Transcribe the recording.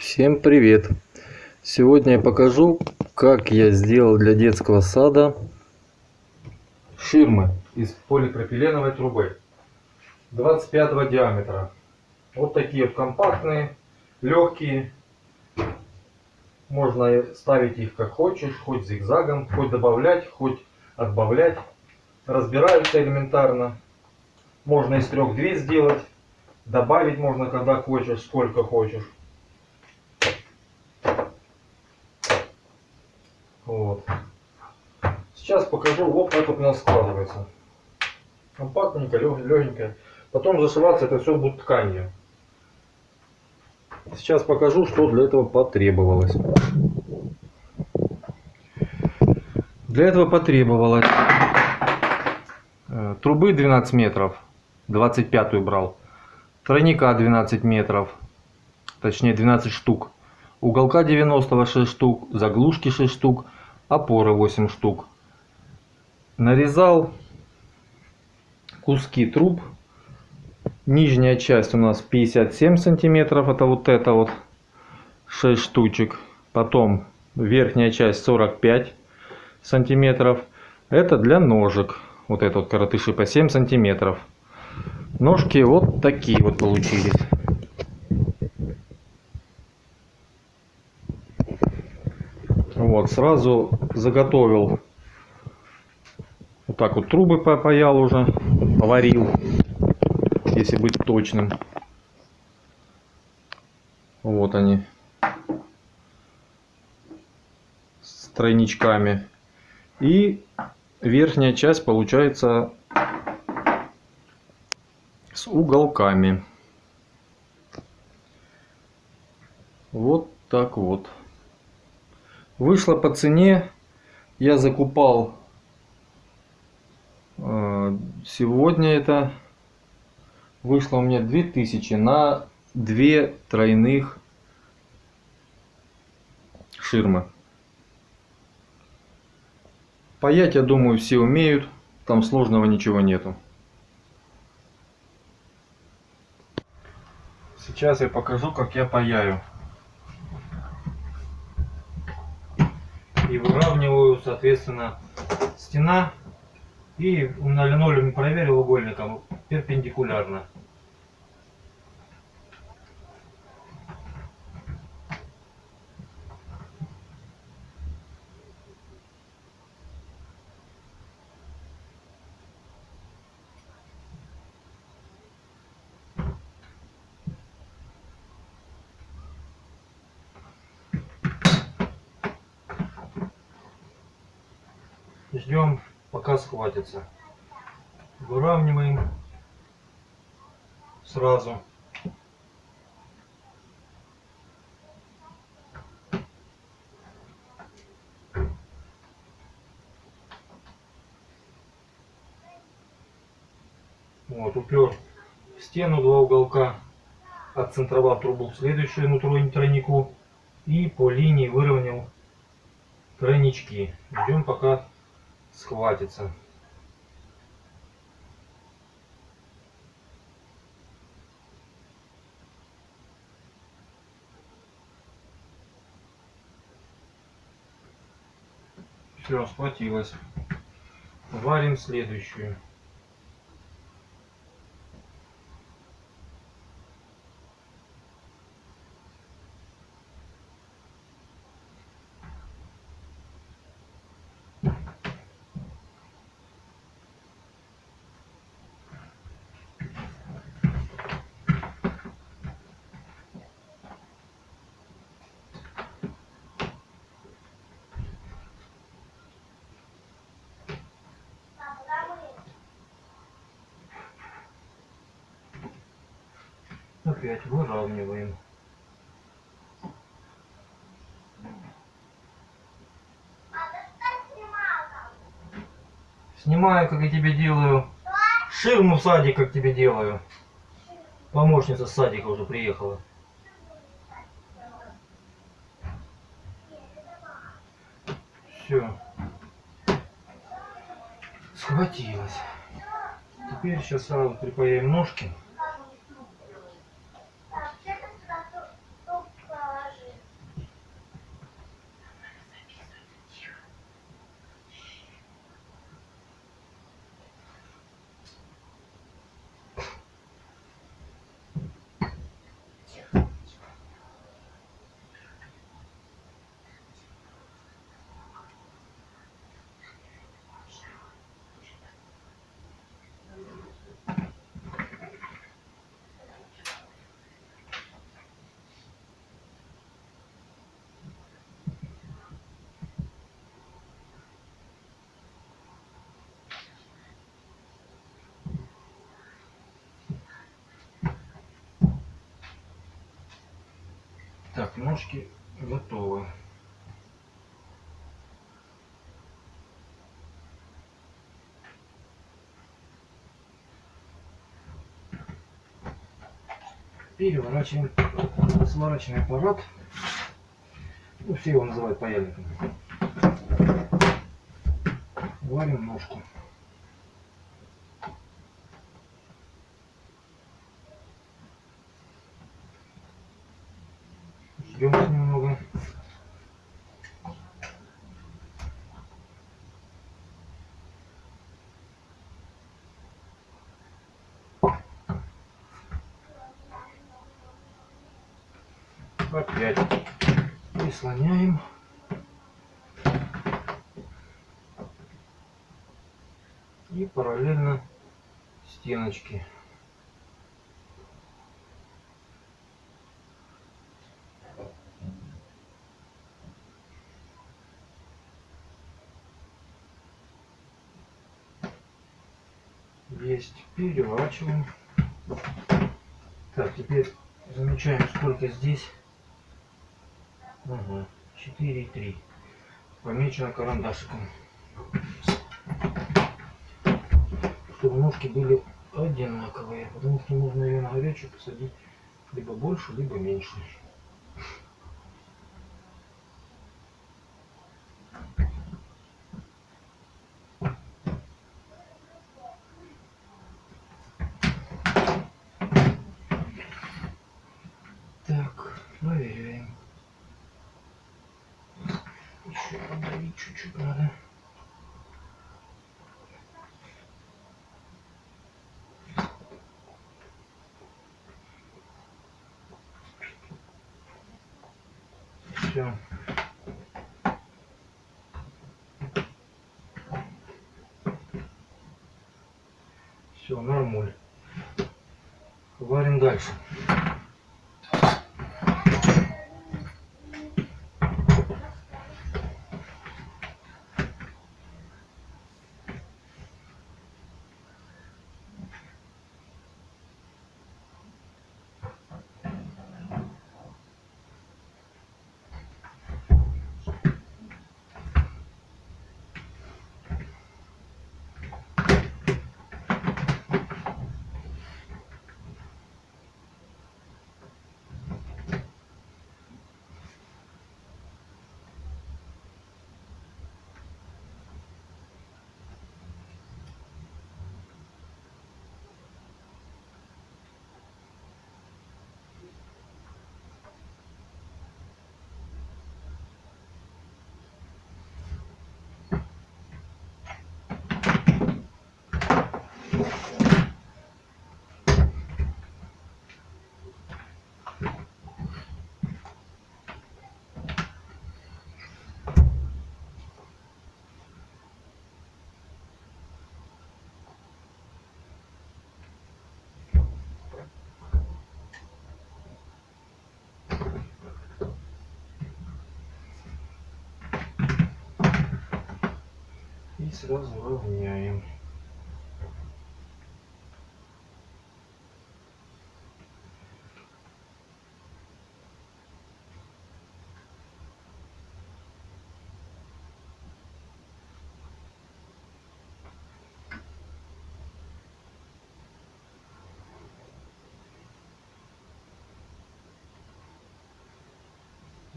Всем привет! Сегодня я покажу, как я сделал для детского сада ширмы из полипропиленовой трубы 25 диаметра. Вот такие компактные, легкие. Можно ставить их как хочешь, хоть зигзагом, хоть добавлять, хоть отбавлять. Разбираются элементарно. Можно из трех две сделать. Добавить можно когда хочешь, сколько хочешь. Вот. Сейчас покажу, вот как вот у нас складывается. Компактненько, легенько. Потом зашиваться это все будет тканью. Сейчас покажу, что для этого потребовалось. Для этого потребовалось э, трубы 12 метров, 25 брал, тройника 12 метров, точнее 12 штук, уголка 96 штук, заглушки 6 штук, опоры 8 штук. Нарезал куски труб. Нижняя часть у нас 57 сантиметров, это вот это вот 6 штучек. Потом верхняя часть 45 сантиметров. Это для ножек. Вот это вот коротыши по 7 сантиметров. Ножки вот такие вот получились. Вот, сразу заготовил вот так вот трубы попаял уже, поварил, если быть точным. Вот они. С тройничками. И верхняя часть получается с уголками. Вот так вот. Вышло по цене, я закупал э, сегодня это вышло у меня 2000 на две тройных ширмы. Паять, я думаю, все умеют, там сложного ничего нету. Сейчас я покажу, как я паяю. и выравниваю, соответственно, стена. И на линолеуме проверил угольником перпендикулярно. Ждем пока схватится. Выравниваем сразу. Вот упер в стену два уголка. Отцентровал трубу в следующую нутро тройнику. И по линии выровнял тройнички. Ждем пока схватится. Все, схватилось. Варим следующую. Опять выравниваем. Снимаю, как я тебе делаю. Ширму в садик, как тебе делаю. Помощница с садика уже приехала. Все. Схватилась. Теперь сейчас сразу припаяем ножки. Так, ножки готовы. Переворачиваем сварочный аппарат. Ну, все его называют паяльником. Варим ножку. Ждем немного. Опять прислоняем. И параллельно стеночки. Есть. Переворачиваем. Так, теперь замечаем, сколько здесь. Ага, 4,3. Помечено карандашиком. Чтобы ножки были одинаковые, потому что нужно ее на горячую посадить либо больше, либо меньше. Чуть-чуть надо. Все. Все, нормуль. Варим дальше. Сразу равняем.